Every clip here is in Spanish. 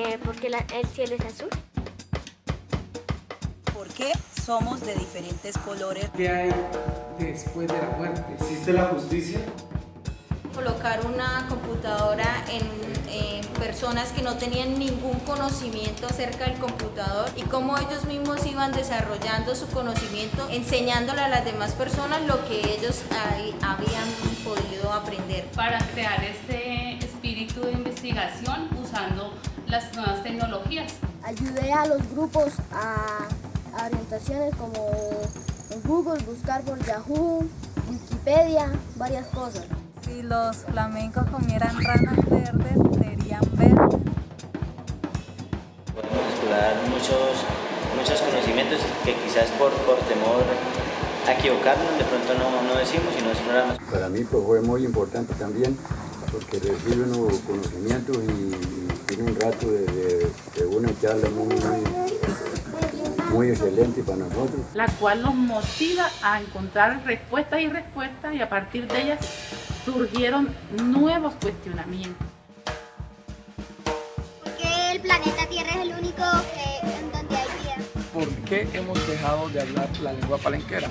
Eh, porque la- el cielo es azul. ¿Por qué somos de diferentes colores? ¿Qué hay después de la muerte? ¿Existe la justicia? colocar una computadora en, en personas que no tenían ningún conocimiento acerca del computador y cómo ellos mismos iban desarrollando su conocimiento, enseñándole a las demás personas lo que ellos ahí habían podido aprender. para crear este espíritu de investigación usando las nuevas tecnologías. Ayudé a los grupos a, a orientaciones como en Google, buscar por Yahoo, Wikipedia, varias cosas. Si los flamencos comieran ranas verdes, serían verdes. Podemos explorar muchos, muchos conocimientos que quizás por, por temor a equivocarnos de pronto no, no decimos y no exploramos. Para mí pues, fue muy importante también porque recibe unos conocimientos y, y tiene un rato de, de- de una charla muy, muy, muy excelente para nosotros. la cual nos motiva a encontrar respuestas y respuestas y a partir de ellas surgieron nuevos cuestionamientos. ¿Por qué el planeta Tierra es el único que, en donde hay vida? ¿Por qué hemos dejado de hablar la lengua palenquera?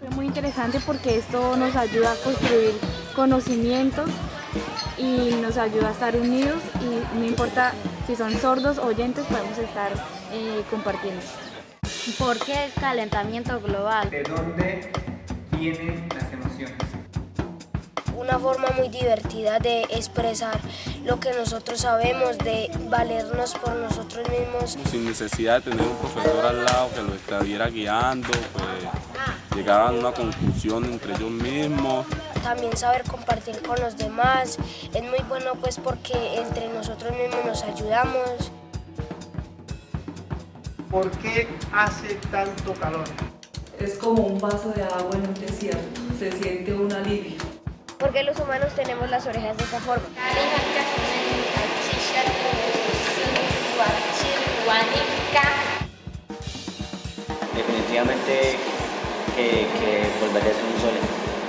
Fue muy interesante porque esto nos ayuda a construir conocimientos y nos ayuda a estar unidos y no importa si son sordos o oyentes, podemos estar eh, compartiendo. ¿Por qué el calentamiento global? ¿De dónde vienen las emociones? Una forma muy divertida de expresar lo que nosotros sabemos, de valernos por nosotros mismos. sin necesidad de tener un profesor al lado que los estuviera guiando, pues llegaban a una conclusión entre ellos mismos. También saber compartir con los demás. Es muy bueno pues porque entre nosotros mismos nos ayudamos. ¿Por qué hace tanto calor? Es como un vaso de agua en un desierto, se siente un alivio. Porque los humanos tenemos las orejas de esta forma. Definitivamente que, que volvería a ser un sol.